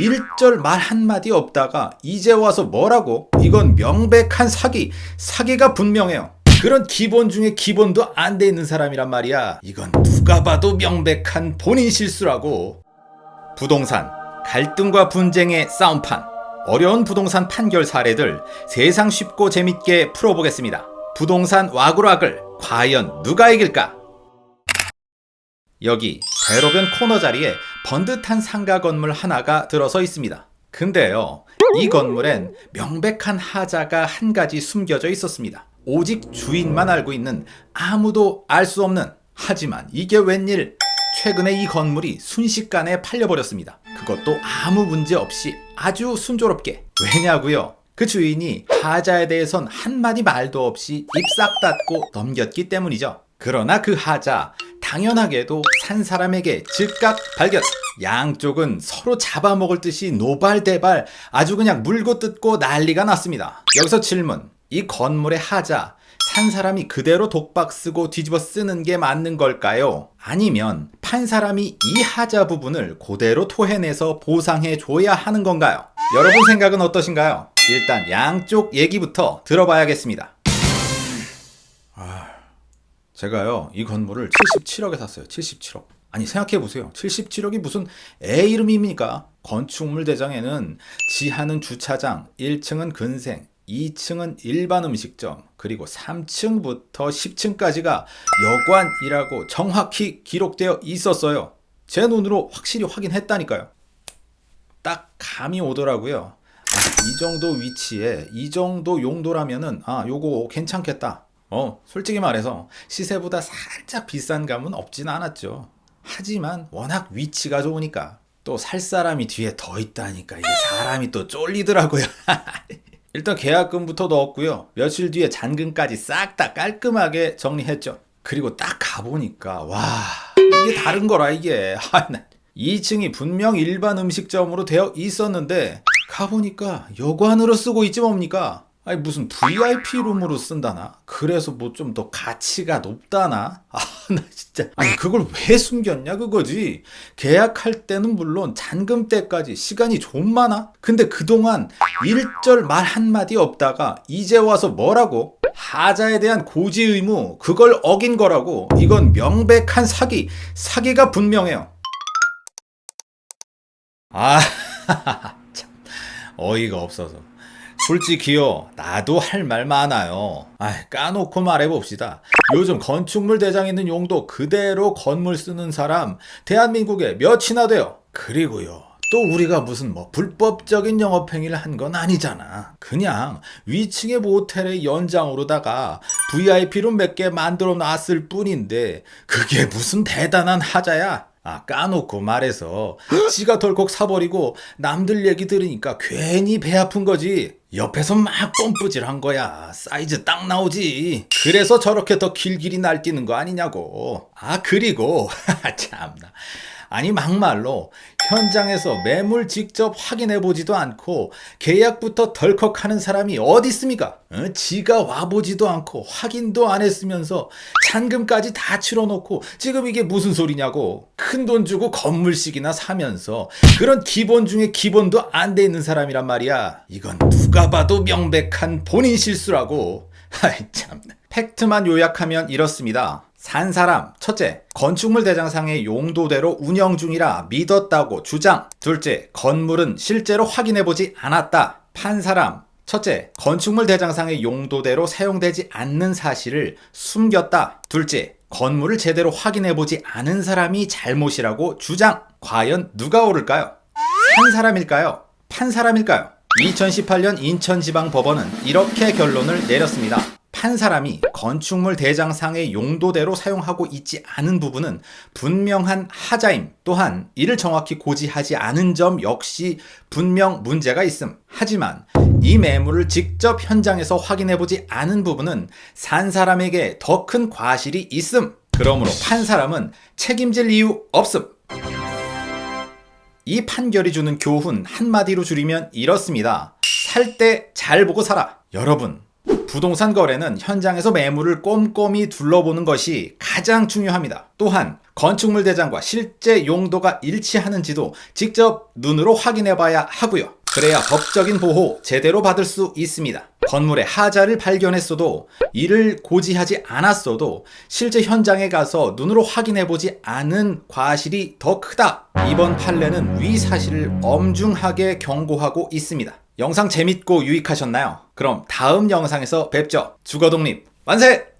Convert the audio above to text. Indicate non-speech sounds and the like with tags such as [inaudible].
일절 말 한마디 없다가 이제 와서 뭐라고? 이건 명백한 사기, 사기가 분명해요. 그런 기본 중에 기본도 안 돼 있는 사람이란 말이야. 이건 누가 봐도 명백한 본인 실수라고. 부동산, 갈등과 분쟁의 싸움판. 어려운 부동산 판결 사례들 세상 쉽고 재밌게 풀어보겠습니다. 부동산 와글와글 과연 누가 이길까? 여기 대로변 코너 자리에 번듯한 상가 건물 하나가 들어서 있습니다. 근데요, 이 건물엔 명백한 하자가 한 가지 숨겨져 있었습니다. 오직 주인만 알고 있는 아무도 알 수 없는 하지만 이게 웬일 최근에 이 건물이 순식간에 팔려버렸습니다. 그것도 아무 문제 없이 아주 순조롭게 왜냐고요? 그 주인이 하자에 대해선 한마디 말도 없이 입 싹 닫고 넘겼기 때문이죠. 그러나 그 하자 당연하게도 산 사람에게 즉각 발견 양쪽은 서로 잡아먹을 듯이 노발대발 아주 그냥 물고 뜯고 난리가 났습니다 여기서 질문 이 건물의 하자 산 사람이 그대로 독박 쓰고 뒤집어 쓰는 게 맞는 걸까요? 아니면 판 사람이 이 하자 부분을 그대로 토해내서 보상해 줘야 하는 건가요? 여러분 생각은 어떠신가요? 일단 양쪽 얘기부터 들어봐야겠습니다 제가요 이 건물을 77억에 샀어요 77억 아니 생각해보세요. 77억이 무슨 애 이름입니까? 건축물 대장에는 지하는 주차장 1층은 근생 2층은 일반 음식점 그리고 3층부터 10층까지가 여관이라고 정확히 기록되어 있었어요. 제 눈으로 확실히 확인했다니까요. 딱 감이 오더라고요. 아, 이 정도 위치에 이 정도 용도라면은 아 요거 괜찮겠다. 어, 솔직히 말해서 시세보다 살짝 비싼 감은 없진 않았죠. 하지만 워낙 위치가 좋으니까 또 살 사람이 뒤에 더 있다니까 이게 사람이 또 쫄리더라고요. [laughs] 일단 계약금부터 넣었고요. 며칠 뒤에 잔금까지 싹 다 깔끔하게 정리했죠. 그리고 딱 가보니까 와 이게 다른 거라 이게 [laughs] 2층이 분명 일반 음식점으로 되어 있었는데 가보니까 여관으로 쓰고 있지 뭡니까? 아니 무슨 VIP 룸으로 쓴다나? 그래서 뭐 좀 더 가치가 높다나? 아 [laughs] 나 진짜 아니 그걸 왜 숨겼냐 그거지 계약할 때는 물론 잔금 때까지 시간이 좀 많아? 근데 그동안 일절 말 한마디 없다가 이제 와서 뭐라고? 하자에 대한 고지 의무 그걸 어긴 거라고 이건 명백한 사기 사기가 분명해요 아 [laughs] 참 어이가 없어서 솔직히요 나도 할 말 많아요. 아 까놓고 말해봅시다. 요즘 건축물 대장 있는 용도 그대로 건물 쓰는 사람 대한민국에 몇이나 돼요? 그리고요 또 우리가 무슨 뭐 불법적인 영업행위를 한 건 아니잖아. 그냥 위층의 모텔의 연장으로다가 VIP룸 몇 개 만들어 놨을 뿐인데 그게 무슨 대단한 하자야? 아 까놓고 말해서 지가 덜컥 사버리고 남들 얘기 들으니까 괜히 배 아픈 거지 옆에서 막 뽐뿌질 한 거야. 사이즈 딱 나오지. 그래서 저렇게 더 길길이 날뛰는 거 아니냐고. 아 그리고 [laughs] 참나. 아니 막말로 현장에서 매물 직접 확인해 보지도 않고 계약부터 덜컥 하는 사람이 어디 있습니까? 어? 지가 와보지도 않고 확인도 안 했으면서 잔금까지 다 치러놓고 지금 이게 무슨 소리냐고. 큰 돈 주고 건물씩이나 사면서 그런 기본 중에 기본도 안 돼 있는 사람이란 말이야. 이건 누가 봐도 명백한 본인 실수라고. 아이 참나 팩트만 요약하면 이렇습니다. 산 사람. 첫째 건축물 대장상의 용도대로 운영 중이라 믿었다고 주장. 둘째 건물은 실제로 확인해보지 않았다. 판 사람. 첫째 건축물 대장상의 용도대로 사용되지 않는 사실을 숨겼다. 둘째 건물을 제대로 확인해보지 않은 사람이 잘못이라고 주장. 과연 누가 오를까요? 산 사람일까요? 판 사람일까요? 2018년 인천지방법원은 이렇게 결론을 내렸습니다. 한 사람이 건축물 대장상의 용도대로 사용하고 있지 않은 부분은 분명한 하자임 또한 이를 정확히 고지하지 않은 점 역시 분명 문제가 있음. 하지만 이 매물을 직접 현장에서 확인해보지 않은 부분은 산 사람에게 더 큰 과실이 있음. 그러므로 판 사람은 책임질 이유 없음 이 판결이 주는 교훈 한마디로 줄이면 이렇습니다 살 때 잘 보고 살아 여러분 부동산 거래는 현장에서 매물을 꼼꼼히 둘러보는 것이 가장 중요합니다. 또한 건축물 대장과 실제 용도가 일치하는지도 직접 눈으로 확인해 봐야 하고요. 그래야 법적인 보호 제대로 받을 수 있습니다. 건물의 하자를 발견했어도 이를 고지하지 않았어도 실제 현장에 가서 눈으로 확인해 보지 않은 과실이 더 크다. 이번 판례는 위 사실을 엄중하게 경고하고 있습니다. 영상 재밌고 유익하셨나요? 그럼 다음 영상에서 뵙죠. 주거독립 만세!